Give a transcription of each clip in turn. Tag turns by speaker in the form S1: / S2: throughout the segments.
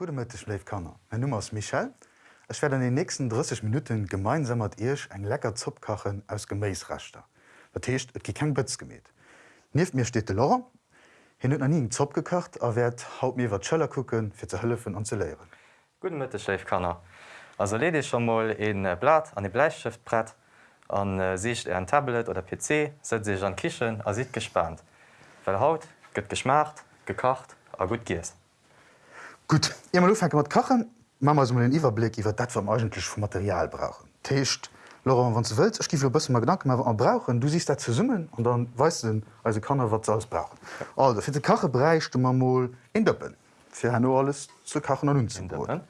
S1: Gute Mittag, Leif Kanner. Mein Name ist Michel. Ich werde in den nächsten 30 Minuten gemeinsam mit euch ein lecker Zupp kochen aus Gemäßrester. Das heißt, es gibt kein Bütz gemäht. Neben mir steht der Laura. Er hat noch nie einen Zupp gekocht, er wird haut mir was Schöller gucken, für zu helfen und zu lehren.
S2: Guten Mittag, Chef Kanner. Also lede ich schon mal ein äh, Blatt an den Bleistiftbrett an äh, seht ein Tablet oder PC, setzt sich an Küche und seid gespannt. Weil Haut wird geschmacht, gekocht und gut geht.
S1: Gut, ihr mal wir so mal einen Überblick über das, was wir eigentlich für Material brauchen. Willst, ich gebe dir ein bisschen mal Gedanken, was wir brauchen. Du siehst das zusammen und dann weißt du, dann, also kann er, du alles brauchen. Also, für die Kochen brauchst du mal in Döppen. Für nur alles zu kochen und umzubauen.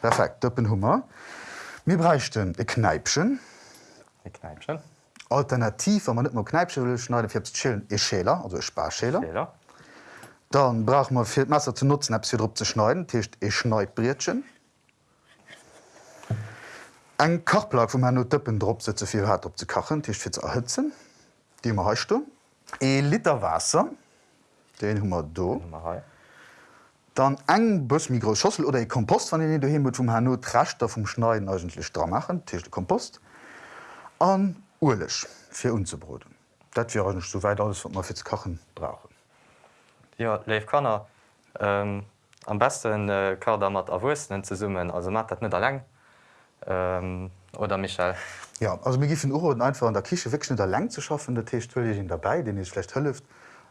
S1: Perfekt, Döppen haben wir. Wir brauchen ein Kneipchen.
S2: Kneipchen.
S1: Alternativ, wenn man nicht mal Kneipchen will, schneiden wir chillen ein Schäler, also ein Sparschäler. Dann brauchen wir für das Messer zu nutzen, etwas drauf zu schneiden. Das heißt, ein Schneidbrötchen. Ein Kochblock, wo man nur Döppen drauf setzt, viel hat, um zu kochen, das ist für zu erhitzen. Die haben wir heute. Ein Liter Wasser. Den haben wir hier. Dann eng bëss mi groß Schossel oder e Kompost van den du hin vum Hanno Trachter vum Schneiden eigentlich dra machen, Tisch Kompost an Urlech fir unzubroden. Dat wäre nicht so weit alles wat man fürs Kochen brauchen.
S2: Ja Leif kannner ähm, am besten äh, Kader mat awussen ze summen, also mat dat net erläng ähm, oder Michael.
S1: Ja also mir gifen Uhren einfach an der Kiche wegschnitt der Läng zu schaffen, der Teestuhl ich ihn dabei, den ich schlecht hölleft.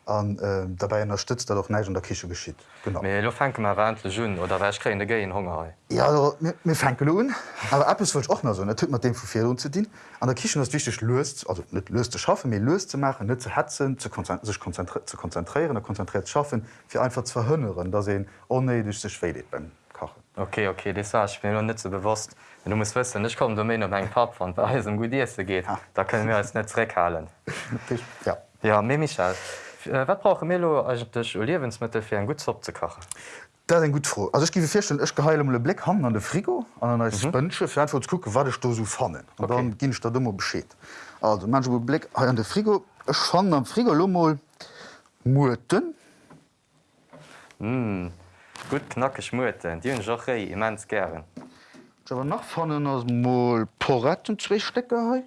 S1: An äh, dabei unterstützt er doch neich der Kiche geschieht. Genau.
S2: Lo fanke ma wle Jun oder wch kre de Geien Hunger.
S1: Ja also, mir, mir fangen un, aber App wollt auch noch so tut man dem Fe zu dienen. An der Kichen das wichtig löst also net löst zu schaffen, mir löst zu machen, net zu hetzen, sich konzentri zu konzentrieren, konzentriert schaffen, fir einfach zu verhhönneren, da se onnedig sich schwedet beim Kochen.
S2: Okay, okay, das war ich mir noch net so bewusst. Du musst wissen, ich komme domain um eng Pap van bei um Di geht. Da können wir als netzreckhalen.
S1: ja.
S2: Ja mé Michael. Äh, wat brauche Melo eigentlich Lebensmittel fir en gut Zopp zu kachen?
S1: Dat en gut froh. Also ich gebe firstellen ech geheile le Blick han an de Frigo an an Spënsche fir einfach gucke, wat ich do so fannen.
S2: Okay.
S1: dann ginn ich da dummer beschéet. Also man Blick an de Frigo Ech fan am Frigo Lummel Muten
S2: Mm. Gut knacke schmuten, Di hun Jochéi immens gern.
S1: Awer nach fannen ass Mol Poretten zwee Stecker hei.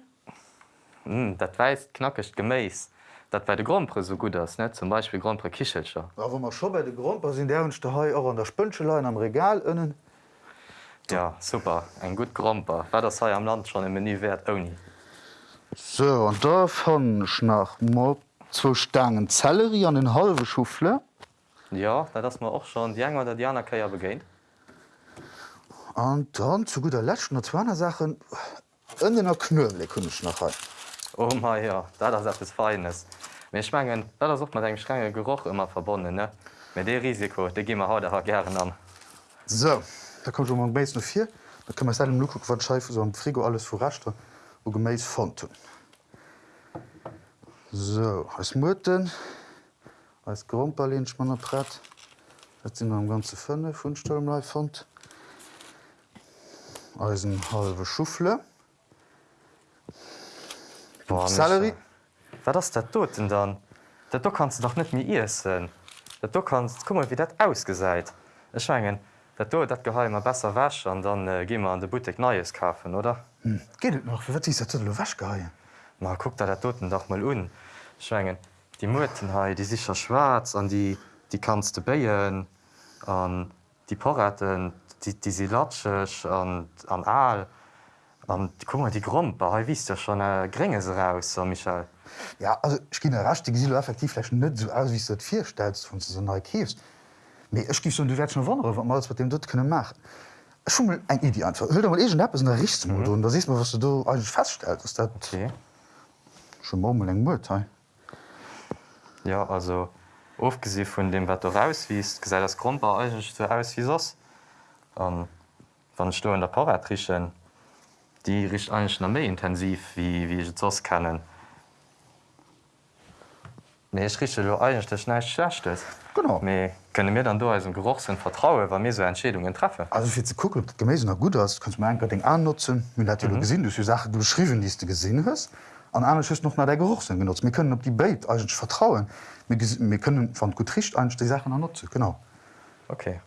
S2: Mm, dat weist knackecht geméis. Dat bei de Grandpre so gut ass net zum Beispiel Grandpre Kichelscher.
S1: Awer mar scho bei de Grund sinn derwenchte Hai auch an der Spënschelein am Regal ënnen.
S2: Ja super, eng gut Gromper. Wä der sei am Land schon em Menü wert oni.
S1: So an da fannech nach mat zo Stangen Zellerie an den halfe Schufle.
S2: Ja, dat ass ma och schon die enger der Diana Käier begéint.
S1: An dann zu guter Lächten der Zwaner Sachen ënnener Knöle kunnech nach hai.
S2: Oh ma ja, dat ass es feines. Me schmengen, dat sucht mat eng strenge Geruch immer verbonnen ne. Mit de Risiko, de gimmer haut ha gern an.
S1: So, da kommt man Bas noch vier, da kann man se dem Lu wat scheife so am Frigo alles vorrachte wo geméis fand. So als Muten als Gromperlinch man brett, Dat sind am ganze Fënne vunstelle fand. Eisen halbe Schufle. Sellerie?
S2: Wa das der toten dann? Dat do kannst du doch net mir Isinn. Dat du kannst kummer wie dat ausgesäit. Echschwngen, dat do dat geheimer besser wäsch an dann äh, gimmer an de Butig neies kafen oder?
S1: Hm. Geet noch wat wäsch geien?
S2: Ma guck da der toten doch mal un. Schwngen die Mutenhai, die sicher schwarz an die die kannst du beien an die Porretten, die, die sie latschech an an Aal. An die kummer die Gromper ha wiest ja schon äh, geringes raus so Michael.
S1: Ja also ich gi racht die Gesilo effektiv net so aus wie dat vier stellst von so neu. Nee, ich gif so du werd schon wonder wat mal wat dem dort könne machen. Schummel eng Idee einfach. Hör mal egen App der Richtung mhm. da siehst man was du du eigentlich feststellt ist dat
S2: Okay.
S1: schon morgen eng Mut. Hey?
S2: Ja also ofgesi vun dem wat du rauswiest, ge das Gromper eigentlich so aus wie sos. an wann sto in der Paratrichen, die rich eigentlich na méi intensiv wie wie ich sos kennen. Nee ich riche lo eigentlich der schneich schlechtchtes.
S1: Genau.
S2: Me könne mir dann do als Geruchsinn vertraue, wann mir so Entschädungen treffe.
S1: Also fir ze gucken, ob das Gemese noch gut hast, kannst du mein Ding annutzen mit mhm. du gesinn du Sache du beschrieben die du gesinn hast. An einer ist noch nach der Geruchssinn genutzt. Wir können op die Bait eigentlich vertrauen. Wir, wir können van gut tricht ein die Sachen nutzen genau.
S2: Okay.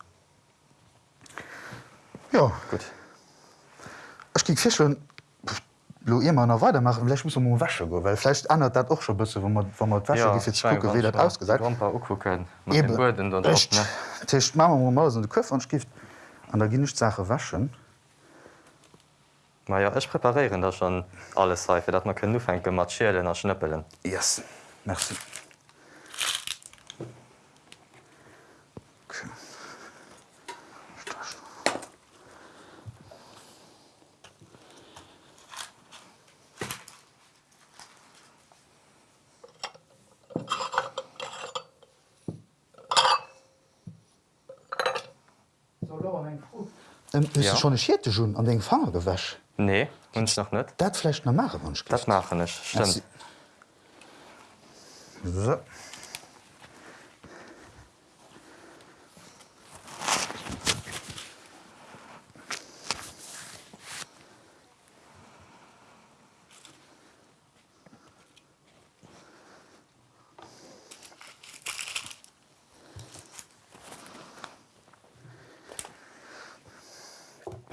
S1: Ja
S2: Gut.
S1: Ech gi fichen lo immer noch weitermachen vielleicht muss man wäsche go weil vielleicht ändert dat auch schon bisse wo man wo man wäsche ja, wie dat ausgesagt. Tisch Ma mal de Köf an skift an der ginnecht Sache waschen.
S2: Ma ja ech preparieren da schon alles seife, dat man können nu enke matschelen er schnëppelen.
S1: yes. Merci Ähm,
S2: ja.
S1: schon schiierte schon an den Fanger gewäsch?
S2: Nee hunsch noch net?
S1: Datlächt na mache hunsch.
S2: Dat mache nech.
S1: So.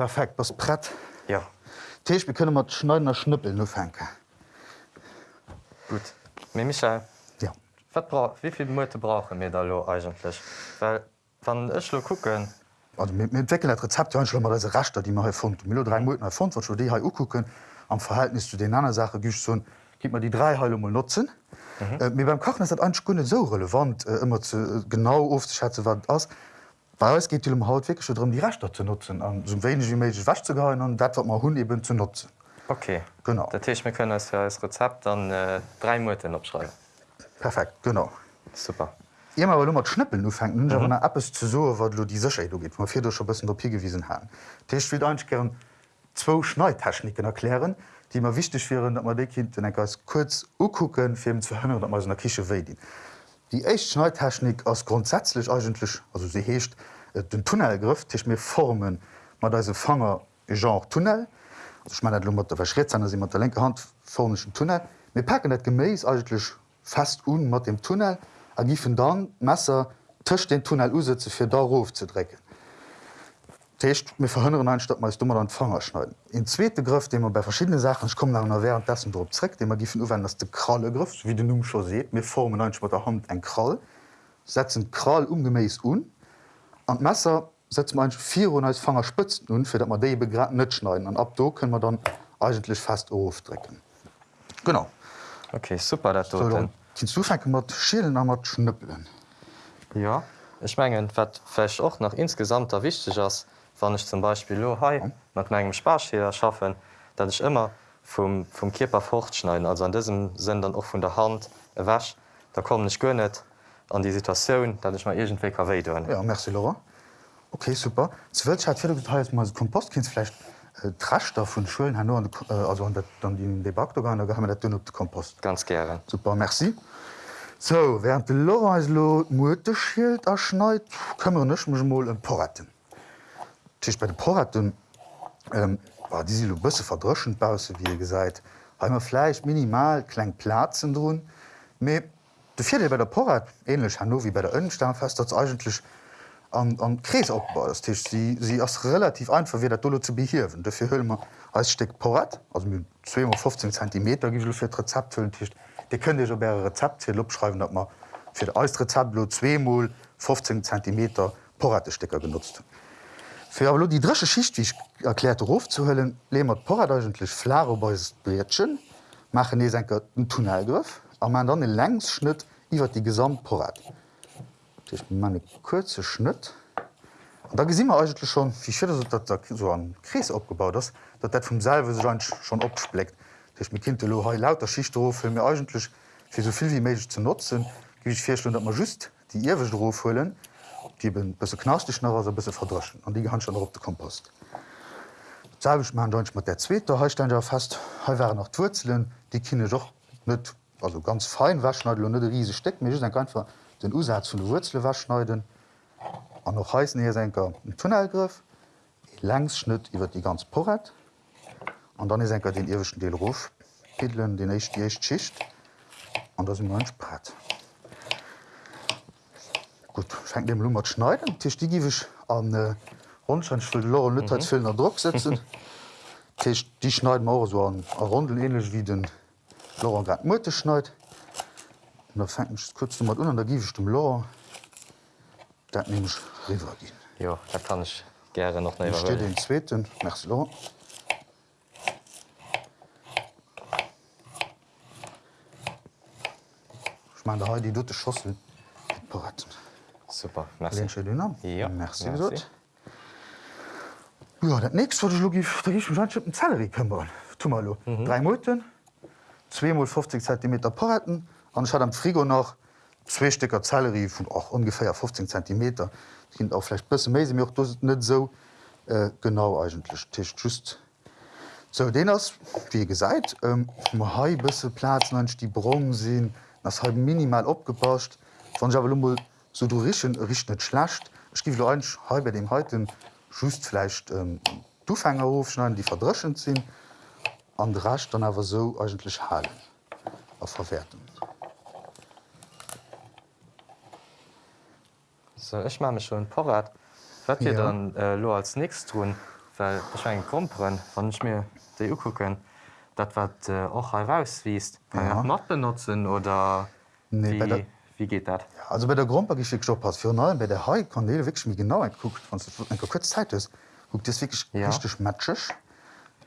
S1: Perfekt, was brett.
S2: Ja
S1: Teech be kënne mat schneidener Schnëppel no fenke.
S2: gut. Me Michael
S1: Ja.
S2: wat bra wieviel Mote brauche mir da lo eigentlich? Well wann ech lo kucken
S1: entwickeln dat Rezept mat se rachtter, die man fund. Mill drei Moten fund, wat die ha ukucken am Verhältnis zu den anderen Sache gich so gi man die drei Heile mal nutzen. Mhm. Äh, mir beim Kochen ist dat ein Skunde so relevant äh, immer zu, äh, genau ofschätze wat ass. Bei uns geht um Haut wirklich darum die Rechter zu nutzen an so wenig wie möglich wasch zu gehalten und dat wat man hun eben zu nutzen.
S2: Okay.
S1: Genau.
S2: Dat Teech mir kënne fir als Rezept an äh, drei Moten opschreiben.
S1: Perfekt genau.
S2: Super.
S1: Immer weil mat schnippeln du fängt mhm. App es zu so wat du die Sicher du geht fir schon bis Papier gewiesen haben. Techt will ein gern zwo Schneitechniken erklären, die immer wichtig wären, dat man de Kind den als kurz ukucken fir zu hënnen dat man der Kiche we. Die echt Schneitechnik aus grundsätzlich eigentlich also sie hecht äh, den Tunnelgriff Tisch mir Formen mat da Fanger genre Tunnel. Also ich meine der verschritt sie mat der lenke Hand formschen Tunnel. Wir packen net gemäes eigentlich fest un mat dem Tunnel a gifen dann Messer töcht den Tunnel useze fir darauf zu drecken. Techt mir verhhönneren einstadt meist dummer an Fanger schneiden. In zweete Griff, den man bei verschiedene Sachen ich komme nach während dessen Drreck, den man gifen uwen dass de kralle Griff, wie du nun schon seht, mir formen ein der Hand ein Krall, setzen Krall umgemäß un an Messer setzt man vier als Fanger spitzen nun dat man de begrad net schneiden an ab do können man dann eigentlich fast aufdrecken. Genau.
S2: Okay, super dat
S1: So, dann Hinzufangen mat Schielen a mat schnëppelen.
S2: Ja Ech menggen watfäch och nach insgesamt der wichtig ass, wann ich zum Beispiel lo mat menggem Sparscheder schaffen, dat ich immer vum, vum Kierper fortschneiden, also an diesem sinn dann och vun der Hand wäsch, da kom ich gönnet an die Situationun, dat ich ma egent WKW doen.
S1: Ja Merc Laura. Okay super. Zuwelt hat fir mal Kompostkindsflecht äh, Trastoff vun Schulen han an äh, also an dann die Debaktorgan ha dat dun op de Kompost.
S2: ganz gern.
S1: Super Merci. So während de Loreislo Muteschild erschneit, këmmer nech mech moll en Porretten. Tech bei de Porretten ähm, war die lo bësse verdrschenbause wie ihr gesäit. Heimmer Fleisch minimal kleng Plazen droen. Me de vierte bei der Porrat ähnlich wie bei der Önnenstamm fest dat eigentlich an, an Kries opbau das Tisch sie, sie ass relativ einfach wie der zu behirwen. Dafür hüllmer als Steck Porrat also mit 215 cm gifir Rezept hüllen Tisch. Die könnt ihr bere Rezept hier lobschreiben, dat man fir de als Rezeptlo 2 15 cm Porratestecker genutzt. Für aber die dresche Schicht wie ich erklärte Ruf zu höllen, lehmert Porradgentlich Flarobeusbretschen, machen ne enker den Tunnelgriff, a man dann den Längsschnitt iwwer die Gesamtporrat. man kurze Schnitt. Und da gesinn eigentlich schon wie schön, dat da so an Kries abgebaut ist, dat dat vom selbe schon opspleckt. Dich mit Kind lo lauter Schichtruf mir eigentlich fir soviel wie méig zu nutzen, gi ich vier Stunden dat man just die Irwedrof hullen, die bisse knastig nach bisse verdroschen. An die hand schon op de Kompost. Sag man Deutsch mat der Zzweter Hestein ja fast waren noch Wurzeln, die kinne doch net also ganz fein waschneiden net riese Steck mir einfach den Usatz vu de Wurzle waschneiden. An noch heißen hier senker den Tunnelgriff, Längsschnitt iwwer die ganz Porret an dann is enker den irwischen Deelruf Pidlen den echt die echt schicht. An das im Brett. Gut schenkt dem Lummer schneiden Tisch die giwech an äh, Onscheinvill Lo Villner Druck setzen. Techt die schneiden Mauer so an a Rondel ähnlich wie den Lo grad Mutte schneit. da fängt kurz mat un da giwe dem Lo dat ne ich river gin.
S2: Ja, da kann ich gerne noch
S1: Ich stehe den zweiten Merci Lo. Ich mein, da die dotte Schossel parat.
S2: Super merci.
S1: Lehnst du den an?
S2: Ja,
S1: Merci,
S2: merci.
S1: gesagt. Ja, dat nächst wat Logif den Zellerie këmmer. Tumalo. Mhm. Drei Moten, 2 50 cm Paraten, an hat am Frigo noch zwei Stecker Zellerie vun auch ungefähr 15 cm. kind auch vielleicht bësse méi mir net so äh, genau eigentlich Tisch just. So den ass wie gesäit ähm, bësse Plazen anch die Bron sinn, ass halb minimal opgepauscht, van Javelmol so du richen rich net schlacht. Skief ein he bei dem heuten justflecht ähm, Dufänger aufschneiden, die verdreschen sinn, an rasch dann awer so eigentlich halen a verwerten.
S2: So, ich mache schon parat. Was wir
S1: Ja.
S2: dann äh, lo als nächstes tun, weil wahrscheinlich Grumperen, wenn ich mir die gucken, das was äh, auch herauswiest, kann
S1: Ja.
S2: Matt benutzen oder
S1: Nee, bei
S2: wie,
S1: der-
S2: geht das?
S1: Also bei der Grundpagicht Job hat für allem bei der Hai kann de wirklich mir genau guckt von kurz Zeit ist guckt das wirklich ja.
S2: Ja.
S1: richtig matschig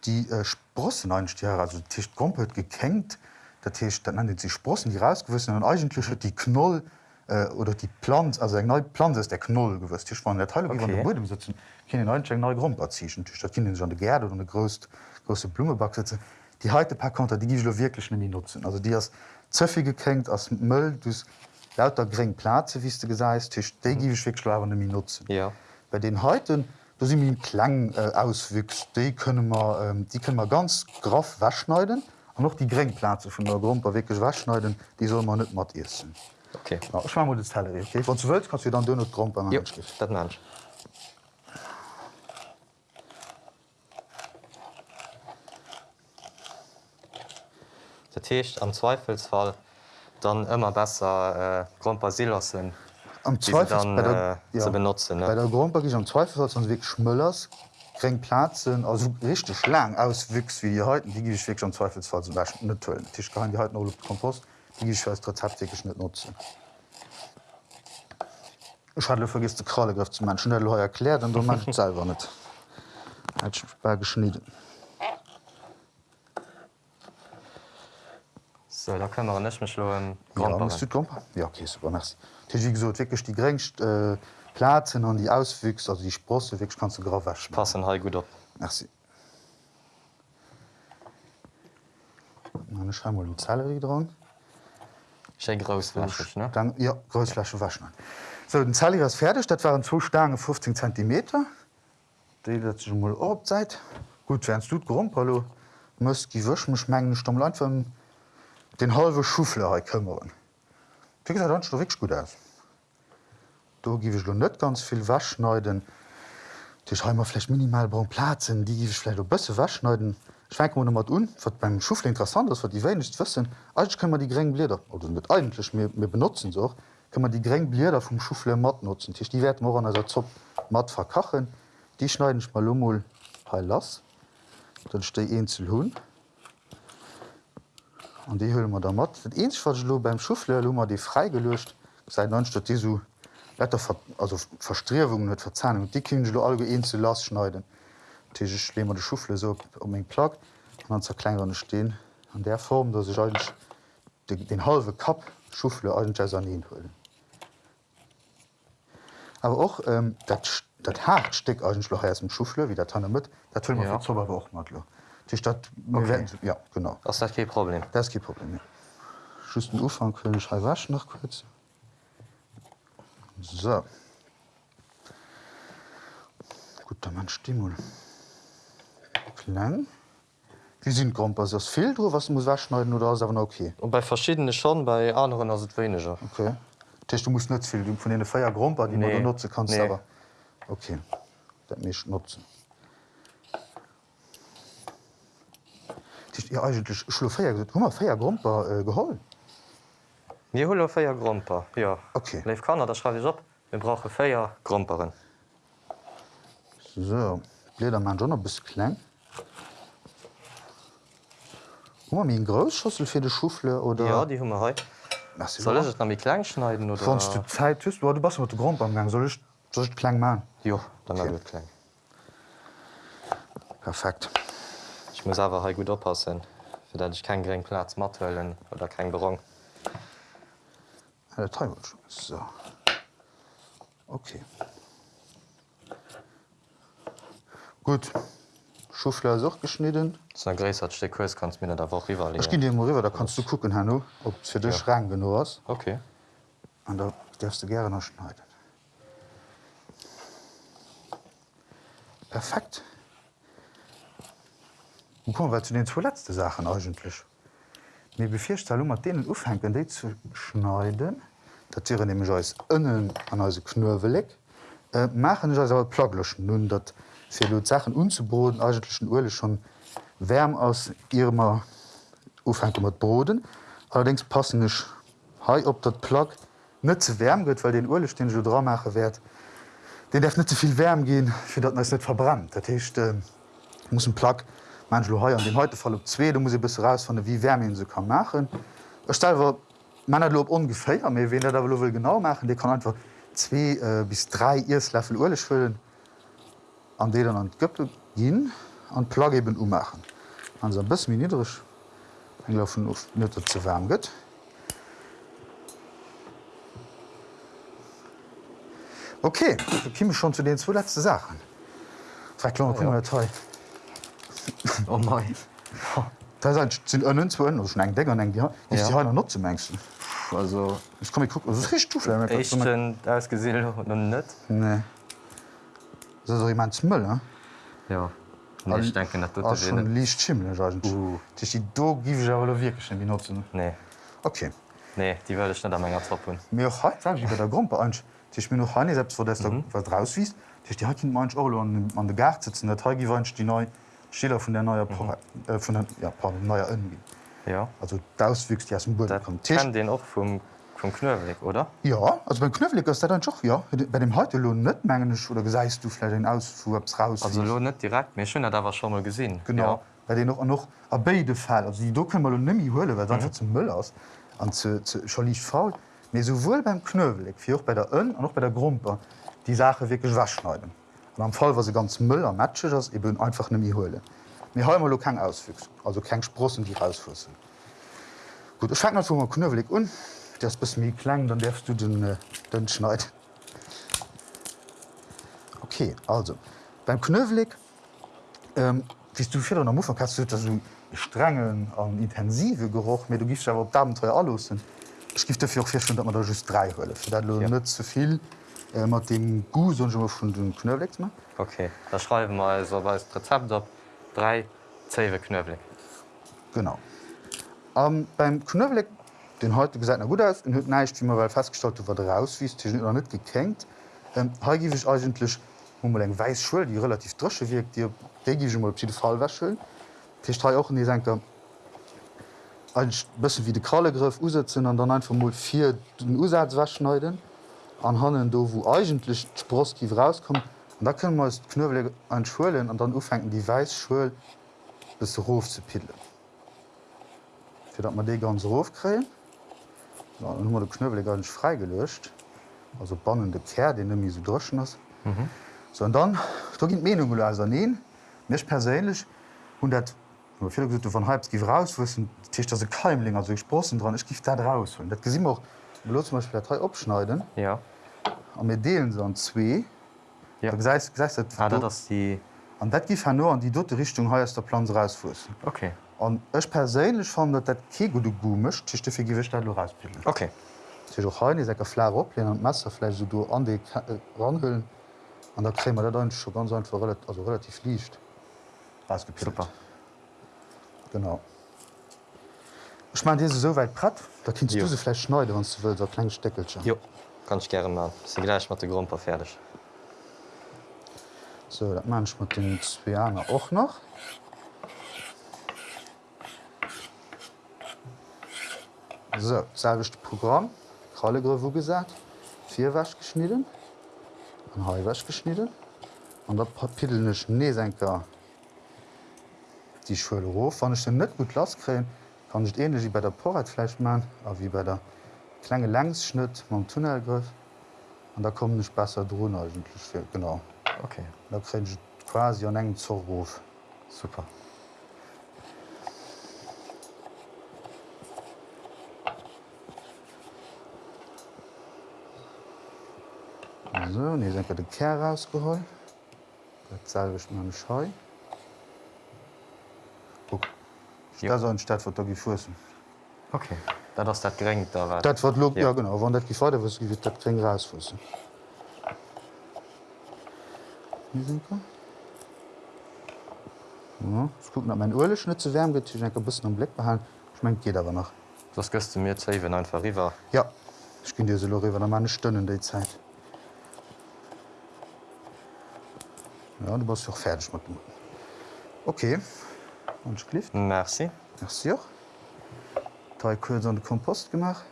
S1: die äh, Sprossen einstehen also Tisch komplett gekenkt der Tisch dann nennt sie Sprossen die rausgewissen und eigentlich hat die Knoll äh, oder die Plant also eng neue Plant ist der Knoll gewusst Tisch waren der Teil okay.
S2: Okay.
S1: Boden sitzen neue Grund ziehen schon de Gerde oder eine größt große Blumeback sitzen die heute paar Konter die gi wirklich nämlich nutzen also die hast zöffi gekenkt aus Müll du lauter gering Plaze wie du gesagt Tisch mhm. nutzen
S2: Ja.
S1: bei den heuten da sind mir klang äh, auswüchs die können wir ähm, die können wir ganz graf waschneiden und noch die geringplaze von der Grund wirklich waschneiden die soll man nicht matt essen
S2: Okay.
S1: ja, ich mein mal das Teil, okay? Wenn du willst kannst du dann dünne
S2: das Mensch. Der Tisch am Zweifelsfall dann immer besser äh, Grund Basilassen
S1: am Zweifel
S2: dann,
S1: bei der,
S2: äh, zu benutzen, ne?
S1: bei der Grund am Zweifel weg schmüllers Plazen also richtig lang auswüchs wie die heute die gebe ich wirklich am Zweifelsfall zum Beispiel nicht tollen Tisch kann die heute Kompost die ich als Rezept wirklich nicht nutzen. Ich hatte vergisst den Krallegriff zu man schnell erklärt und du man selber nicht. Hat schon bei geschnitten
S2: So, da können wir nicht mehr schlagen.
S1: Ja, musst du Grumper? Ja, okay, super, merci. Das ist wie gesagt, wirklich die geringsten äh, Plazen und die Auswüchse, also die Sprosse, wirklich kannst du gerade waschen.
S2: Passen halt gut ab.
S1: Merci. Dann schreiben wir die Zellerie dran.
S2: Schön großflächig, ne?
S1: Dann, ja, Großflasche waschen. So, den Zellerie ist fertig. Das waren zwei Stangen 15 cm. Die das schon mal ab Zeit. Gut, wenn du Grumpalo musst die Wäsche schmengen, stumm Land von den halben Schuffler kümmern. Wie gesagt, dann sieht wirklich gut aus. Da gebe ich noch nicht ganz viel Waschneiden. Die schreiben wir vielleicht minimal braun Platzen, die gebe ich vielleicht auch besser Waschneiden. Ich fange mal mal an, was beim Schuffler interessant ist, was die wenigsten wissen. Eigentlich können wir die geringen Blätter, oder nicht eigentlich, wir, wir benutzen sie auch, können wir die geringen Blätter vom Schuffler matt nutzen. Die, die werden wir an der Zopf matt verkachen. Die schneiden ich mal um mal heil las. Dann stehe ich einzeln hin. Und die. Das Einzige, was ich lo beim Schuffler lo mal die freigelöscht, seit dann statt die so Wetter also Verstrewungen net Verzahnung. Die können ich alle einzeln las schneiden. Ich mal die Schuffle so um eng Plag und dann zerkleinerne stehen an der Form, dass ich eigentlich den, den halbe Kap Schuffle an ihn hüllen. Aber auch ähm, dat, dat Hart steckt eigentlich noch aus dem Schuffle, wie der Tanne mit, dat ja. Auch mal. Die Stadt
S2: Okay.
S1: ja genau.
S2: Das ist kein Problem.
S1: Das ist kein Problem. Ja. Schüss den Ufang können ich waschen noch kurz. So. Gut, dann mein Stimmul. Klein. Wie sind Grumpas? Das fehlt oder was muss waschneiden oder ist aber okay?
S2: Und bei verschiedenen schon, bei anderen ist es weniger.
S1: Okay. Das heißt, du musst nicht viel von den Feier Grumper, die nee. Du nutzen kannst,
S2: Nee.
S1: aber okay. Das muss ich nutzen. ich ja, eigentlich schluéier Hummer féier Gromper äh, geholl.
S2: Nie huller féier Gromper ja.
S1: okay.
S2: Leif kannner der schreiwe op, mir brauche féier Gromperen.
S1: So Bläder man Jonner bis kleng. Hummer mi Groschossel fir de Schufle oder
S2: ja, die Hummerei. Solllet am klein schneiden oder
S1: Sonst du Zeit tust, du bas mat Gromp am gang sollch sollch kleng ma.
S2: Jo, dann
S1: okay.
S2: kleng.
S1: Perfekt.
S2: Ich muss aber gut oppassen, für dat ich keinen geringen Platz matwellen oder kein Berong.
S1: Der wird schon. So. Okay. Gut. Schufle ist auch geschnitten.
S2: So ein größer Stück Kurs kannst du mir da auch rüber
S1: Ich gehe dir mal rüber, da kannst du gucken, Hanno, ob es für dich
S2: Ja.
S1: Schrank genug ist.
S2: Okay.
S1: Und da darfst du gerne noch schneiden. Perfekt. Und kommen wir zu den zwei letzten Sachen eigentlich. Mir befürchte, um mit denen aufhängen, die zu schneiden. Das wäre nämlich als innen an unsere Knöbelig. Äh, machen ich also Plaglöschen. Nun, das für die Sachen unzuboden, eigentlich Urle schon wärm aus ihrem Aufhängen mit Boden. Allerdings passen ich hei op dat Plug net ze wärm gëtt, weil den Urlech den Jodra mache werd. Den def net zuviel wärm gin, fir dat net verbrannt. Dat heißt, äh, muss Plug man he an dem heute fall op zwee, da muss ich bis raus von wie Wärme se kann machen. Erstellwer man lob ungefähr méi wenn der da will genau machen, die kann einfach zwei äh, bis drei Ierslöffel Urlech füllen an de dann an Göppe gin an Plug eben ummachen. An bis mir niedrigch enlaufen of net ze wärm gëtt. Okay, da kimme schon zu den zwei letzte Sachen. Verklar,
S2: ja.
S1: ja. toll.
S2: Oh mein.
S1: Da sind ënnen zu ënnen schon eng Decker eng Di
S2: Ja.
S1: die ha noch zu mengsten.
S2: Also
S1: Ich kom gucken rich du
S2: Echten ausgesehen und net?
S1: Nee. So ich mein Müll ne?
S2: Ja. Nee, ich denke net
S1: Ah, schon liicht schimmel
S2: Uh.
S1: die do gi wirklich wie nutzen.
S2: Nee.
S1: Okay.
S2: Nee, die würde ich net am enger troppen.
S1: mir auch heute, sag ich, bei der Gruppe an Dich mir noch han selbst vor mhm. was rauswies Dich die hat man Euro an, an de Gar sitzen der Teil gewünscht die neue Schiller von der neue mhm. äh, von der ja, pardon, neuer Irgendwie.
S2: Ja.
S1: Also das wüchst ja aus dem Boden
S2: Dat
S1: kommt Tisch.
S2: kann den auch vom, vom Knöweg, oder?
S1: Ja also beim Knöffelig ist der dann doch ja bei dem heute lohn net mengenisch oder geseist du vielleicht den Ausfuhr raus
S2: Also lo net direkt mir schön da war schon mal gesehen.
S1: genau ja. bei den noch noch a beide Fall also die do können man nimi hole weil dann mhm. zum Müll aus an schon nicht faul mir sowohl beim Knöwelig wie auch bei der Ön und noch bei der Grumpe die Sache wirklich waschschneiden und am Fall war sie ganz Müll am Matsche das eben einfach nimi hole mir ha immer kein auswüchs also kein Sprossen die rausfussen gut ich fange mal Knöwelig un das bis mir klang dann darfst du den äh, den schneiden. Okay also beim Knöwelig ähm, wie du fir Mo kannst du so strengen an intensive Geruch mir du gist aber op Abenteuer alles gift dafür auch fir man da just drei Höllle ja.
S2: Ja.
S1: net zuviel äh, mat dem Gu schon den Knöwleg ma
S2: Okay, da schreiben wir also bei das Rezept op drei Zewe Knöbling.
S1: genau. Ähm, beim Knöwleg den heute gesagt na gut aus den hue neicht wie man weil festgestellt wat raus wie oder net gekenkt ähm, ha gi ich eigentlich eng weiß Schul die relativ drosche wirkt dir die Fall wäscheln Tischrei auch die senkt bëssen wie de Krallegriff usetzen an dann einfach mal vier den Usatz waschneiden an hannen do wo eigentlich Sproski rauskommt und da können man knöwel an Schulen an dann ufennken die Weißschul bis Rof zu pidle. Fi dat man de ganz Rof kreen de knöwel gar nicht freigelöscht also bannende Ker den mi so droschen ass. Mhm. So und dann da Menung neen mech perélech hun dat viele gesagt, von halb gi raus Tisch se keimling also sprossen dran ich gift dat raus und dat gesinn auch bloß zum Beispiel drei opschneiden
S2: Ja.
S1: An mir deelen se an zwee
S2: Ja.
S1: Dat-
S2: ist die.
S1: an dat gif nur an die dotte Richtung he der Plan rausfussen
S2: Okay.
S1: an ech perélech fan dat dat ke go du gumecht tichte fir gewicht rauspillen
S2: Okay.
S1: secker Fla op an Messerfle so du an de äh, ranhhöllen an der krämer der dann schon ganz einfach relativ, also relativ liicht
S2: Super.
S1: genau ich mein diese soweit pratt da kindst
S2: Jo.
S1: du se vielleicht schneide wann du willst, so klein Steckelchen
S2: Jo. Kann ich gerne machen. Sie gleich mit der Grumper fertig.
S1: so dat man mit den Zwianer auch noch. So selbecht Programm. Krallegre wo gesagt. Vier wasch geschnitten. An he wasch geschnitten. An der papillech Neesenker die Schulhof wann ich den net gut lasräen, kann nicht ähnlich wie bei der Porratfleisch man, a wie bei der klenge Längsschnitt man Tunnelgriff an da kommen nicht besser drohen eigentlich für, genau.
S2: Okay,
S1: Da kre ich quasi an engen Zurruf.
S2: super.
S1: So, ne senke de Ker rausgeholl. Dat salwech man Scheu.
S2: Ja.
S1: Ja. Stadt wat gi fussen.
S2: Okay. Da ass dat gerengt da war.
S1: Wat lo
S2: Ja.
S1: ja. genau wann dat gefa was gi dat kring rausfussen. Ja, ich guck nach mein Urle schnitt zu wärm get enker bisssen am Blick behalen. Ich mein geht aber noch.
S2: Das gëst du mir zeiwen einfach riwer.
S1: Ja ich gin dir se Loriwer der meine Stënnen déi Zeit. Ja, du warst auch fertig mit dem. Okay und klift
S2: Merci.
S1: Merci auch. An den Kompost gemacht.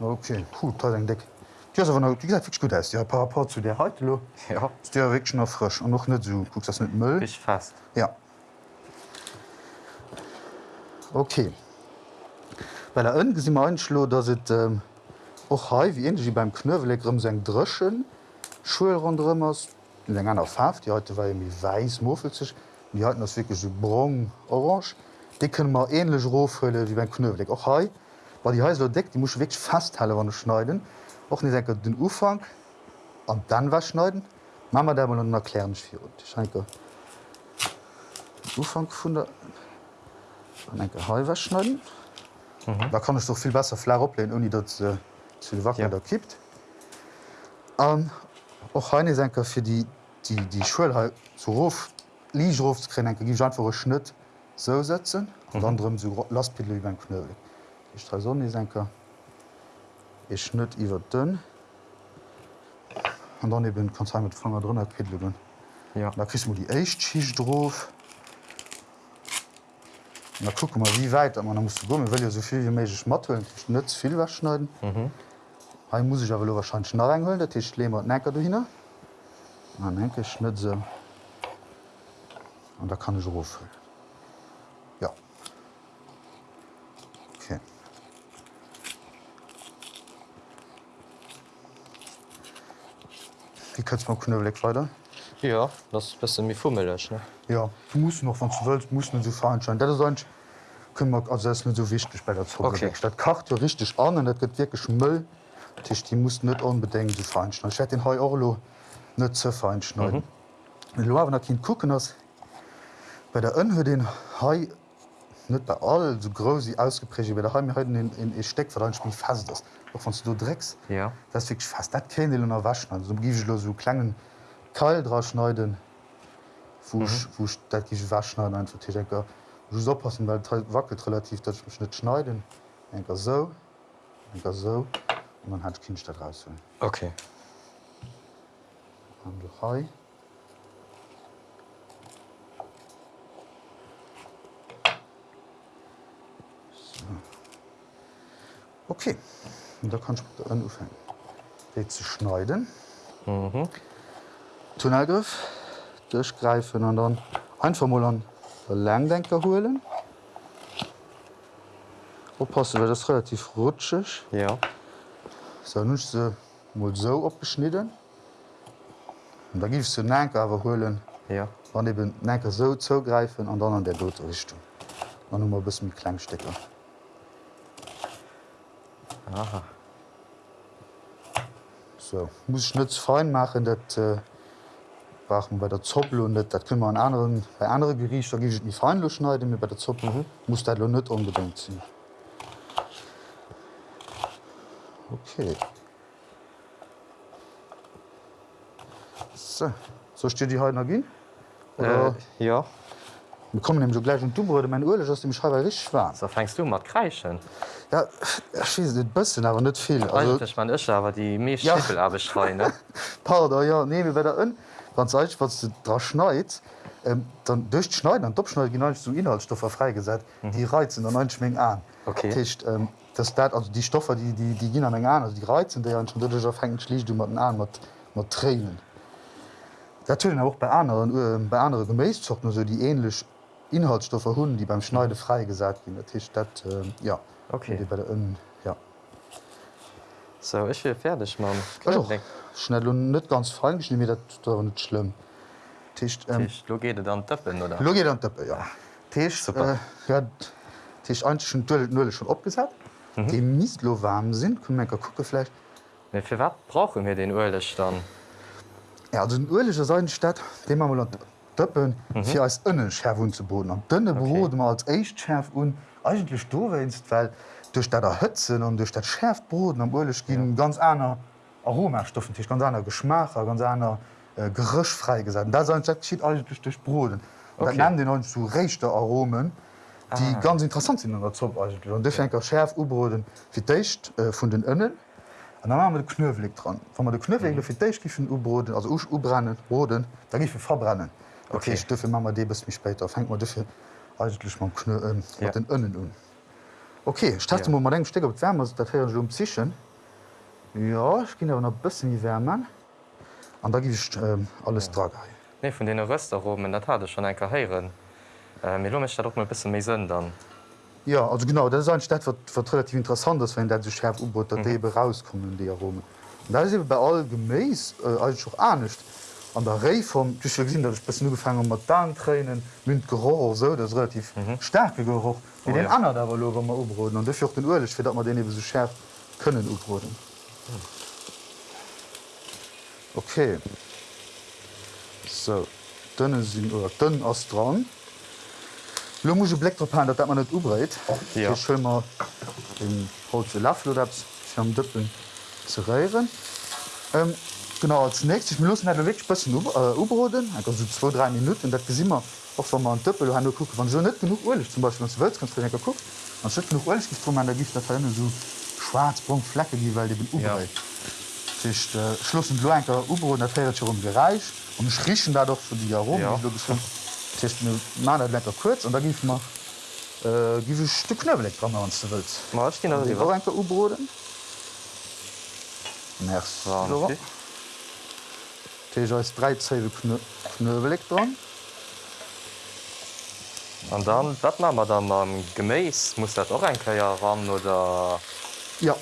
S1: Okay, toll eng Deck. Die ist aber noch, die sieht wirklich gut aus. Ja, par rapport zu der heute, lo,
S2: Ja,
S1: ist ja wirklich noch frisch und noch nicht so, guckst das mit Müll.
S2: ich fast.
S1: Ja. Okay. Bei der ënge si einschlo, dats et ähm, och hai wie en wie beim Knöwelrem seg Drschen, Schul rundremmers, eng an Faft, die heute war mi weis mofel die hatten ass wirklich so brong orange. Die können mar enlech Rohëlle wie beim Knöwelig. och hai, war die heiser deckt, die muss wirklich fasthalle wann schneiden. och nie enker den Ufang an dann was schneiden. Mama der mal erklären fir Schenke. Ufang vun der enke Haiwer schneiden. Mhm. Da kann ich doch viel besser Fla oplehnen, uni dat äh, zu Wacken
S2: Ja.
S1: der kippt. Um, och Heine enker fir die, die, die Schulhe zu Rof Liroftskrin Liichruftskrenenke gi vor Schnitt so setzen mhm. anderem so Lastpidel iwwen knöle. Ich tra sonne senker E schnitt iwwer dünn an dann ben kan mit Fanger drinnner Pidlügen.
S2: Ja.
S1: da kri man die echt schiich drauf. Na guck mal wie weit man muss du gommen, well ja soviel wie méigich matteln netz viel wegschneiden.
S2: Mhm.
S1: Ha muss ich awer wahrscheinlich schnarrengeln, dat Tisch lemmer necker du hinne. Man enke schnitt se. So. Und da kann ich ruf. Ja. Okay. Wie kannst man knöwelig weiter?
S2: Ja, das bist mir fummelch ne.
S1: Ja, du musst noch wann du willst muss so veranschein. Dat sonst können wir also das ist nicht so wichtig bei der
S2: Okay.
S1: Stadt kacht ja richtig an und dat gibt wirklich Müll Tisch die muss net unbedingt so feinschneiden. Ich werde den Hai Orlo net zu feinschneiden. Mhm. Lo der Kind gucken ass bei der ënhue den Hai net bei all so groß ausgeprägt bei der Hai heute in, in e Steck ver spiel fast das von du drecks
S2: Ja.
S1: das wirklich fast dat kennen waschen also gi so klangen kal dra schneiden wo mhm. ich- dat gi waschneiden einfach denke so oppassen weil wackelt relativ dat ich net schneiden enker so enker so und man hat kind dat raus
S2: Okay.
S1: du hai Okay, und da kann ich anfangen. Zu schneiden.
S2: Mhm.
S1: Tunnelgriff durchgreifen und dann einfach mal an den Langdenker holen. Oppassen, weil das relativ rutschig.
S2: Ja.
S1: So, nun ist sie mal so abgeschnitten. Und da gibst du den Lenker aber holen,
S2: Ja.
S1: dann eben den Lenker so zugreifen und dann an der dritte Richtung. Dann noch mal ein bisschen mit Klangstecker.
S2: Aha.
S1: So, muss ich nicht zu fein machen, das äh, brauchen wir bei der Zoppel und das, das können wir an anderen, bei anderen Gerichten, da gebe ich nicht fein schneiden, mir bei der Zoppel mhm. muss das nicht unbedingt sein. Okay. So, so steht die heute noch gehen?
S2: Äh, ja.
S1: Wir kommen nämlich so gleich und du wurde mein Urlaub aus dem Schreiber richtig schwarz.
S2: So fängst du mat krechen.
S1: Ja, ich weiß nicht, ein bisschen, aber nicht viel. Also,
S2: Eigentlich man Ech awer die méch
S1: Ja.
S2: Schiffel abeschreine.
S1: Powder ja nee wie bei der ën ganz eich wat du dra schneit ähm, dann durchschneiden an Doschneiden genau zu Inhaltsstoffe freigesetzt, mhm. die reizen an einschwingen an.
S2: Okay.
S1: Tischcht, ähm, das dat also die Stoffe, die, die, die gehen an also die reizen der schon fängt schlicht du an an mat Tränen. Dat auch bei anderen äh, bei andere Gemäßzochten so die ähnlich Inhaltsstoffe hunden, die beim Schneide freigesagt gin Tisch dat äh, ja
S2: Okay.
S1: bei der Innen, ja.
S2: So ich will fertig man
S1: Also, schnell und net ganz fein mir dat da net schlimm. Tisch, ähm,
S2: Lo geht dann töppen oder
S1: Lo geht an Dëppe ja. Tisch,
S2: Super.
S1: äh, ja, Tisch einschen nulle schon opgesat. Mhm. De Mislo warm sinn kun enker kuckefle.
S2: Nee, für wat brauchen wir den Ölech dann
S1: Ja, den Urlecher Seidenstadt de man an Dëppen mhm. fir als ënnech herwun zu boden. An dënne
S2: Okay.
S1: behoden man als Eichtschärf un eigentlich dowest, weil duch dat der Hëtzen und duch dat Schärft boden am Urlech gin ja. ganz aner Aromastoffen Tisch ganz aner Geschmacher, ganz aner äh, Gerëch freigesat. Da schiet eigentlich durch Broden.
S2: Okay.
S1: Okay. den an zu rechte Aromen, die ah. ganz interessant sind an der Zopp. Und defenker Schärf ubroden fir d'écht äh, vun den ënnen. Und dann haben wir den Knöwelig dran. Wenn man den Knöwelig mhm. für dich gifen ubroden, also usch ubrennen, broden, dann gifen verbrennen. Okay, ich dürfe wir die bis mich später. Fängt man dafür eigentlich mal Knö, ähm,
S2: Ja.
S1: den Innen an. Okay, starte
S2: Ja.
S1: ja. mal den Stecker auf die Wärme, das hier um zwischen. Ja, ich gehe aber noch ein bisschen die Wärme. Und da gebe ich ähm, alles ja. dran.
S2: Nee von den Rösteroben dat hat schon en Karrieren. Mir lo mich doch mal bis méi sinn dann.
S1: Ja, also genau, das ist ein Stadt, was, was relativ interessant ist, wenn der so schärf U-Boot, dass mhm. rauskommen, die Aromen. Und das ist eben bei all gemäß äh, eigentlich auch auch nicht. An der Reihe vom, du hast ja gesehen, dass ich ein bisschen angefangen mit Darmtränen, mit Geruch so, das ist relativ mhm. starker Geruch. Wie
S2: Oh,
S1: den
S2: ja.
S1: anderen aber, wenn wir U-Broten. Und dafür auch den Öl, für dass wir den eben so schärf können U-Broten. Okay. So, dann sind, oder dann ist dran. Lo muss Black drauf dat man net ubreit.
S2: Ja.
S1: schëmmer den Holze Laflodaps am Dëppen ze reieren. Ähm, genau als nächstes Minuten net weg bëssen ubroden, so 23 Minuten dat gesimmer och van man Dëppel han ku van so net genug Oleg zum Beispiel Welt kannst du gu. Man genug Oleg gi an der Gift der so Schwarzbrung Flacke die weil den ubreit. Ja. Äh, Schlussen Loenker Ubro der Fäiert rum gereich und schrichen dadurch für die Aromen
S2: Ja.
S1: die du gefunden man lecker kurz und da gif man äh, gi Stück knöbelig dran an du willst.
S2: Ma ich gehen
S1: Die
S2: also
S1: Orange U-Broden. Merci.
S2: Ja,
S1: Laurent.
S2: okay.
S1: Teja ist drei Zähne knö knöbelig dran.
S2: Und dann dat man dann am Gemäß muss dat auch ein Kaier ran oder
S1: Ja.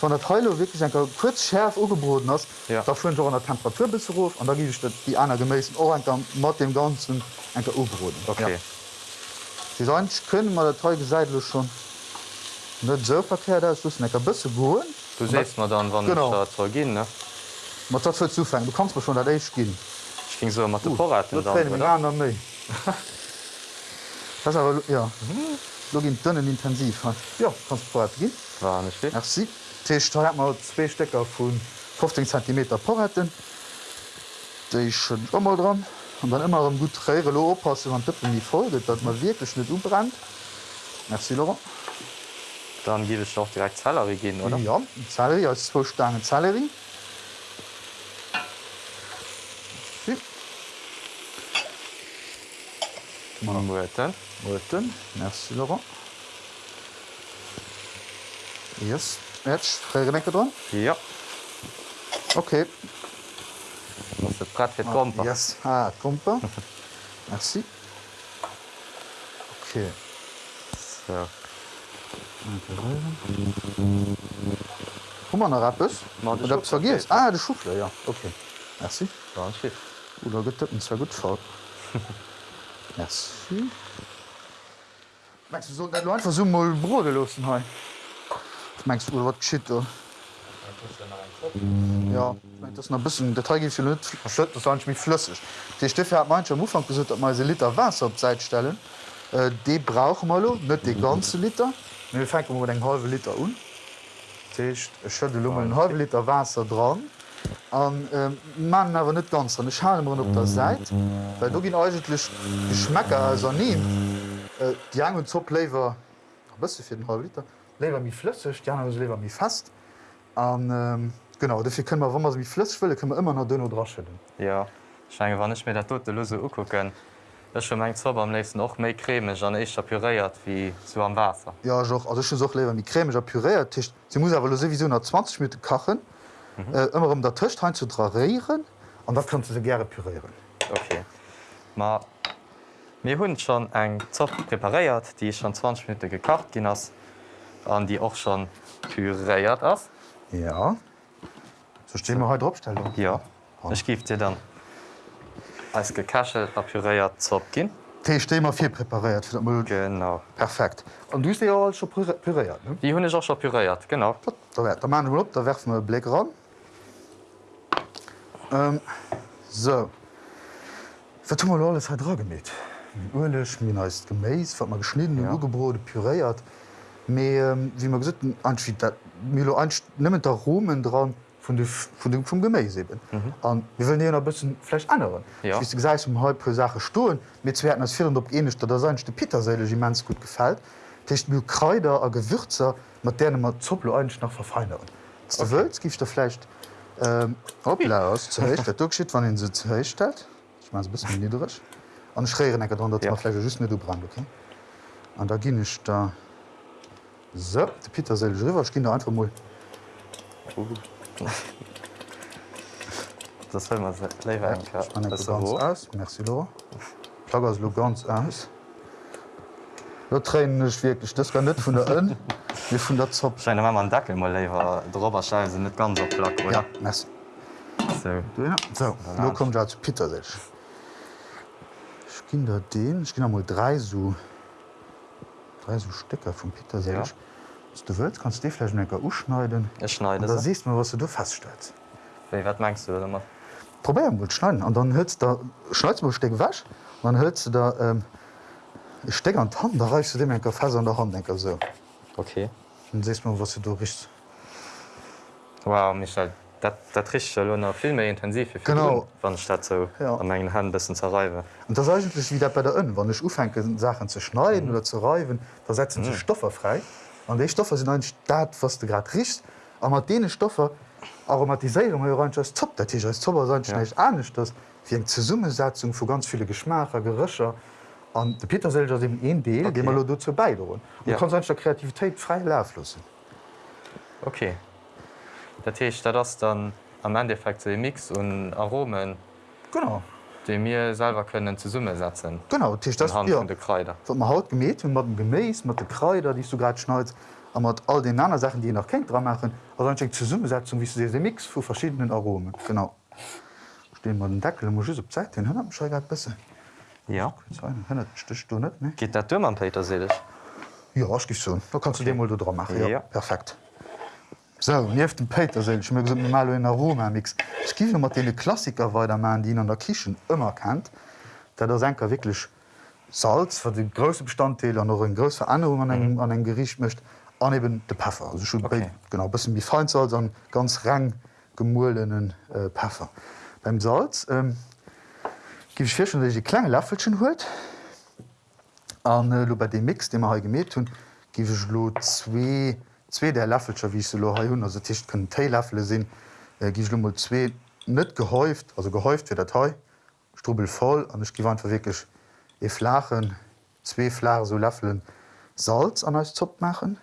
S1: Von der Teile wirklich ein kurz schärf ugebroden hast.
S2: Ja.
S1: Da führen an der Temperatur bis hoch und da gebe ich die einer gemäßen Orange mit dem ganzen ein U-Broden.
S2: okay.
S1: Ja. Die sonst können man der Teige seitlich schon nicht so verkehrt ist, du ein bisschen gut.
S2: Du sest man dann wann
S1: Genau.
S2: gin ne
S1: Man das wird zufangen. Du kannst mir schon das echt gehen.
S2: Ich ging so mat Vorraten
S1: Das ist aber, ja. Du gehst dünnen intensiv. Ja, kannst du vorher gehen.
S2: War nicht viel.
S1: Merci. Tisch, da hat man zwei Stecker von 15 cm Vorräten. Die ist schon immer dran. Und dann immer am gut Träger aufpassen, wenn Tippen nicht folgt, dass man wirklich nicht umbrennt. Merci, Laurent.
S2: Dann gebe ich auch direkt Zellerie gehen oder
S1: Ja, Sellerie als zwei Stangen Sellerie. Merci, Laurent. Yes. Jetzt Freigelenke dran.
S2: Ja
S1: Okay.
S2: Brett fir kom
S1: Yes. Ah, Kumpe. Merci. Okay. Hummer noch Rappes?
S2: Ma, de
S1: Oder
S2: Schuffler
S1: vergis?
S2: geht.
S1: Ah, de Schuffler, ja. Okay. Merci. Oder getëppen sehr gut fall. Merci. Meinst du so net einfach so mal Brode losen he? Meinst du wat shit oder? Ja, ich mein, das ist noch ein bisschen Detail gibt verschütt das war mich flüssig. Die Stiffe hat manche am Ufang gesagt, dat man se Liter Wasser op Zeit stellen. Äh, die brauchen mal net die ganze Liter. Wir fangen mal den halbe Liter un. schëtte Lummel einen halbe Liter Wasser dran. An ähm, man awer net ganz an Schalen op der Seit, weil du gin eigentlich Geschmecker as nie. Äh, die an zopplever bist fir den halb Liter. Lewer mi flüssig, die anderen lewer mi fast. Und, ähm, genau dafür können wir, wenn wir wie flüssig will, können wir immer noch dünner draschellen.
S2: Ja Scheinge wann nicht mir der tote lose ukucken. Ech schon eng Zobber am nächsten och méi cremech an eich puréiert wie zu am Wasser.
S1: Ja joch also schon soch lewer wie cremiger puréiert Tisch. Sie muss awer sowieso nach 20 Minuten kachen mhm. äh, immer um der Tisch hein zu trarieren an dat kannst du se gerne pürieren.
S2: Okay. Ma mir hunn schon eng Zopf preparéiert, die schon 20 Minuten gekacht gin ass an die och schon puréiert ass?
S1: Ja So stehen wir heute Abstellung.
S2: Ja Ech gift dir dann als gekachelt a puréiert zopp gin.
S1: Tee stemer fir prepariert fir
S2: genau
S1: perfekt. An du ja schon püréiert.
S2: Die hunn ich auch schon puréiert genau.
S1: Da, da, da man op, da werfen wir Blick ran. Ähm, so Wat tun wir alles hat gemet. Urlech Min ist geméis, wat man geschnitten
S2: Ja.
S1: ja. Ugebrote puréiert. Me ähm, wie man gesagt Milo nimmen der Romen dran von de, von dem vum Geméis eben. Mhm. wir will a bisssen flech anderen.
S2: Ja.
S1: Wie ge um halb pro Sache stohlen, mit werden as 400 op enisch, dat der seinchte Peterseile immens gut gefällt. Techt mir Kräuter a Gewürzer mat der mat Zopplo ein nach verfeineren. Okay. Du willst gifst der flecht ähm, Oblaus zuschiet wann den se zustellt. Ich mein, bis niedrig. An schreieren enker dann
S2: Ja.
S1: datfle just du brand. Okay? An da ginn ich da so, de Peterseile River gin da einfach mal
S2: Das will man se
S1: Spanne ganz aus. Merci Laura. Plaggers lo ganz aus. Da tränech wirklich das war net vun der ën wie vun der Zopp.
S2: Scheine ma man Dackel mal lewer Drberscheise net ganz op plack
S1: Ja, merci.
S2: So.
S1: Ja. So, lo kommt ja zu Peter sech. Ich ginn da den ich ginn mal drei so drei so Stecker vum Peter sech.
S2: Ja.
S1: Ja. du willst kannst du vielleicht necker uschneiden.
S2: Ich schneide
S1: da
S2: sie.
S1: siehst man was du feststellst.
S2: Wie, wat meinst du immer?
S1: Probieren gut schneiden an dann hölst da schneidst du Steck wasch dann hölst du da ähm, ich steck an die Hand da reichst du dem enker fest an der Hand denker so.
S2: Okay.
S1: Dann siehst man was du richst.
S2: Wow Michael dat, dat trich noch viel méi intensiv
S1: Genau.
S2: wann Stadt so
S1: Ja.
S2: an engen Hand bisssen zerreiwe.
S1: Und das ist eigentlich wieder bei der Ön, wann ich ufenke Sachen zu schneiden mhm. oder zu reiben, da setzen sie Stoffe frei. Und die Stoffe sind eigentlich das, was du gerade riechst. Aber mit denen Stoffe aromatisieren wir rein als Top. Das ist als Zauber sein
S2: Ja.
S1: nicht anders, das wie eine Zusammensetzung von ganz vielen Geschmäcker, Gerüche. Und der Petersil ist eben ein Teil, okay. den wir dazu beitragen. Und
S2: Ja.
S1: du kannst eigentlich der Kreativität frei laufen lassen.
S2: Okay. Dat Teech dat ass dann am Endeffekt so e Mix und Aromen,
S1: Genau.
S2: de mir selber können ze Summe setzen.
S1: Genau, das ist das,
S2: Anhand
S1: ja.
S2: von de Kräuter.
S1: wat man haut gemet hun mat dem Geméis, mat de Kräuter, die du grad schneit, a mat all den anderen Sachen, die ihr noch kennt dran machen, eng zur Summesetzung wie du se Mix vu verschiedenen Aromen. Genau. Ste man den Deckel muss op Zeit den hun grad bisse.
S2: Ja.
S1: Stich du net ne?
S2: Geht dëmm am Peter selech?
S1: Ja was gi so. Da kannst okay. du dem mal dran machen. Ja.
S2: Ja.
S1: Perfekt. So, nief dem Peter se mal en Aromamix. Ski mat de Klassiker weiter man, die ihn an der Kichen immer kennt, der senker wirklich Salz für den große Bestandteil an noch en größer Anung an, mhm. an en Gericht mcht aneben de Pfeffer also schon
S2: Okay.
S1: bei, genau bis wie Feinsalz an ganz rang gemuhlenen äh, Pfeffer. Beim Salz ähm, gi ich fir schon die kleine Löffelchen huet an äh, bei dem Mix, den man ha gemet hun, gi ich zwei, zwei der Löffelscher wie ich se lo ha hun. Also Tisch können Teilöffel sinn äh, gi ich mal zwei. Net gehäuft also gehäuft fir der Teil strubel voll an ich gewandt wirklich e flachen zwei Flare so Löffeln Salz an als Zopp machen.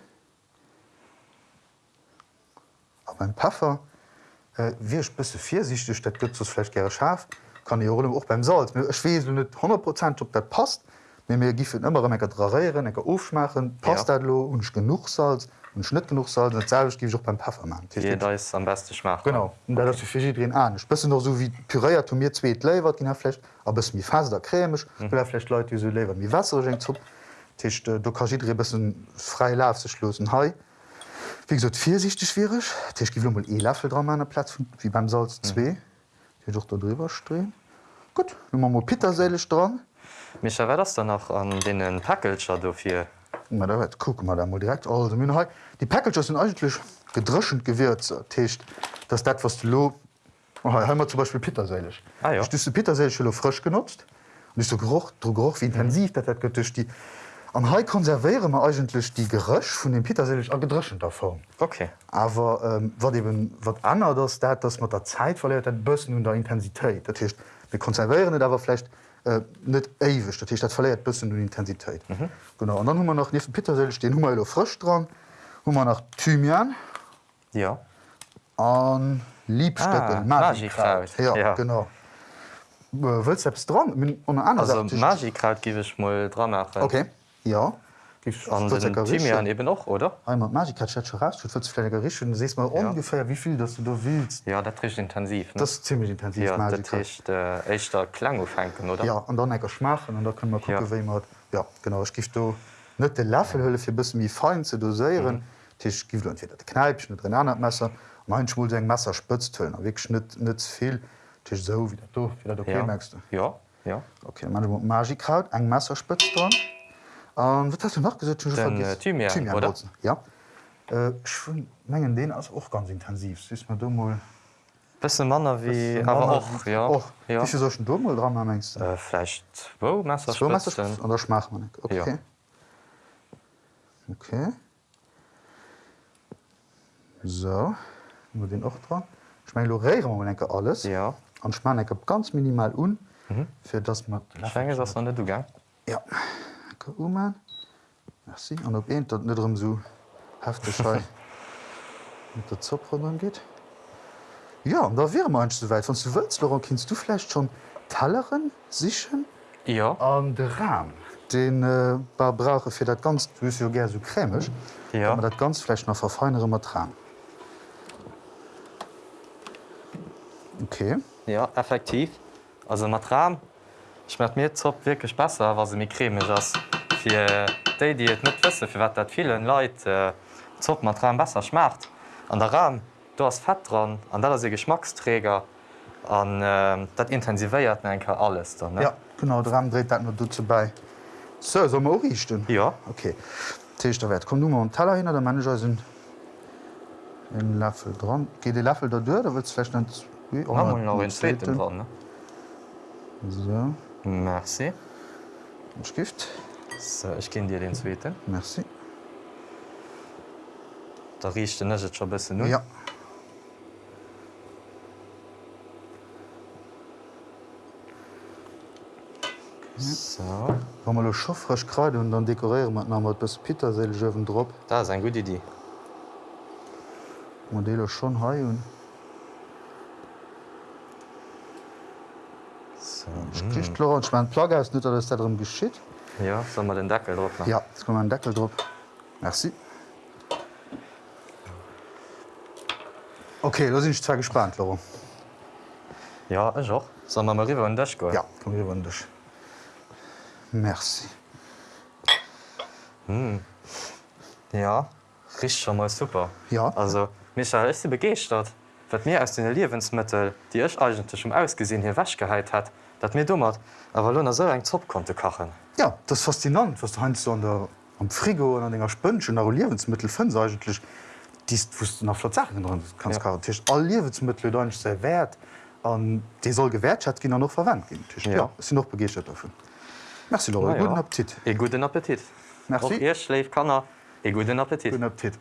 S1: A beim Pfeffer äh, wie bisse viersichtig dat gëtt flech gre scharf, kann ich auch beim Salz. Schwesel net 100 Prozent op dat passt, mir mir immer enker draieren, enker aufschmachen, passt
S2: Ja.
S1: lo und genug Salz und schnitt genug Salz selg gi auch beim Pfeffer machen.
S2: Jeder is am beste schmach.
S1: Genau okay. fi drin an. Bëssen noch so wie Pyréiert mir zweet lewer gin erflecht, aber es mi fas der krämech, mhm. derflecht Leute die so lewer wie Wasser eng zu. Techt du kannst bessen frei laf ze schlossen hei. Wie gesagt, viersichtig schwierig. Tisch gi mal e Löffel dran an der Platz wie beim Salz 2 mhm. Doch da drüber strehen. Gut, man mal Petersälich dran.
S2: Micha wär das dann noch an den Packelcher dofir.
S1: Ma da wet guck mal da mal direkt Min Die Package sind eigentlich gedrschend gewürzt das dat was du lo oh, heimmer zum Beispiel Petersälich.
S2: Ah, ja.
S1: Ich du Petersälich frisch genutzt und ich so geruch geruch wie intensiv mhm. dat getischcht die an Hai konserviere man eigentlich die Gerösch von dem Petersälich a gedrschender Form.
S2: Okay.
S1: Aber ähm, wat eben wat das dat dass man der Zeit verliert dat bëssen und der Intensität dat heißt, Wir konservieren net awer flecht äh, net ewig dat dat verleiert bisssen du Intensitéit. Mhm. Genau und dann hummer noch nie Petersel den Hummer frisch dran, Hummer nach Thymian
S2: Ja.
S1: an Liebstöckel
S2: Ah,
S1: Magikraut. Ja,
S2: ja.
S1: genau. Äh, selbst dran ohne anders
S2: Also
S1: ich-
S2: Magikraut giwech mal dran machen.
S1: Okay ja Gibst-
S2: An den? Thymian eben noch oder?
S1: Einmal Magikat rich sees mal
S2: Ja.
S1: ungefähr wie viel dass du da willst.
S2: Ja, dat tricht intensiv. Ne?
S1: Das ist ziemlich intensiv
S2: ja,
S1: Magikraut.
S2: tricht äh, echtter Klang aufhängen oder?
S1: Ja an dann enker schmachen und da können man gucken
S2: Ja.
S1: ja. mat ja genau ich gift du net de Laffelhölle fir bis wie fein ze dosieren Tisch gi fir dat Kneip net an Messer mein Schmul seg Messer spëtzt höllen weg schnitt net viel Tisch so wie du wie okay
S2: ja.
S1: merkst du
S2: Ja, ja.
S1: okay man Magikraut eng Messer spëtzt dran um, wat hast du noch gesagt
S2: Den, äh, Thymian, oder?
S1: ja äh, menggen den as och ganz intensiv si man du mal
S2: Bësse Manner wie
S1: Bisschen
S2: aber auch
S1: wie-
S2: ja.
S1: Och,
S2: ja.
S1: wie viel sollst du mal dran mengst
S2: Äh, vielleicht wo Messer
S1: So machst du
S2: spitzen.
S1: das? Oder schmach man nicht? Okay.
S2: Ja.
S1: Okay. So, wir den auch dran. Ich meine, Lorero denke alles.
S2: Ja.
S1: Und ich meine, ich ganz minimal un, mhm. für das man.
S2: Schwenge ass net du gang.
S1: Ja. Danke, Uman. Merci. Und ob das nicht drum so heftig schei mit der Zopf dran geht. Ja, und da wäre man so weit. Wenn du willst, Laurent, kannst du vielleicht schon Talleren sichern?
S2: Ja.
S1: an de Rahm den äh, bar brauche fir dat ganz ja ger so krämech
S2: Ja.
S1: aber dat ganz flech noch verfeinere mat Rahm. Okay
S2: Ja, effektiv. Also mat Ram schmet mir zopp wirklich besser, was se mir cremeg ass. fir déi, die et net wësse, fir wat dat vielen Leiit äh, zopp mat Ram besser schmacht. An der Ram du hast fett dran, an dat se Geschmacksträger an äh, dat intensivéiert enker alles. Dann, ne?
S1: ja, genau der Ram dreht dat du ze bei. So so richten.
S2: Ja
S1: okay. Teechtewert kom Nummer an Taler hin der Manager sinn en Laffel dran. Ge de Laffel der dør,
S2: duer, derwurt flecht dran. Merci.
S1: Skift.
S2: So, ich ginn dir den zweeten.
S1: Merci
S2: Da riecht den net schon bisssen nu.
S1: Ja
S2: So.
S1: Wa mal schoffrech kreide und dann dekorieren mat na mat bis Petersel ëwen Dr
S2: Da ist ein gute Idee.
S1: Modelle schon ha hun
S2: So.
S1: Kricht Laurent mein Plagger ist net dat darum geschitt.
S2: Ja, soll man den Deckel drauf machen?
S1: Ja, jetzt kom ein Deckel drop. Merci. Okay, da sind ich zwar gespannt, Laurent.
S2: Ja, ich auch. Sollen wir mal rüber in Dash gehen?
S1: Ja, komm hier wundersch. Merci.
S2: Ja, riecht schon mal super.
S1: Ja.
S2: Also, Michael, ist sie begeistert, was mir aus den Lebensmitteln, die ich eigentlich schon ausgesehen hier geheilt hat, das mir dummert, aber Luna so ein Zopf konnte kochen.
S1: Ja, das ist faszinant, was du heinst so an der, am Frigo und an denger Spënsch und Lebensmittel findest eigentlich, die wusst du nach Sachen drin kannst
S2: Ja.
S1: ja. Tisch alle Lebensmittel da nicht sehr wert an die soll gewertschat gehen noch verwandt Tisch,
S2: Ja.
S1: ja. sie noch begeert davon. Merci Laura,
S2: ja.
S1: guten Appetit.
S2: E guten Appetit.
S1: Merci.
S2: Auch ihr schläft kann er. E guten Appetit.
S1: Guten Appetit.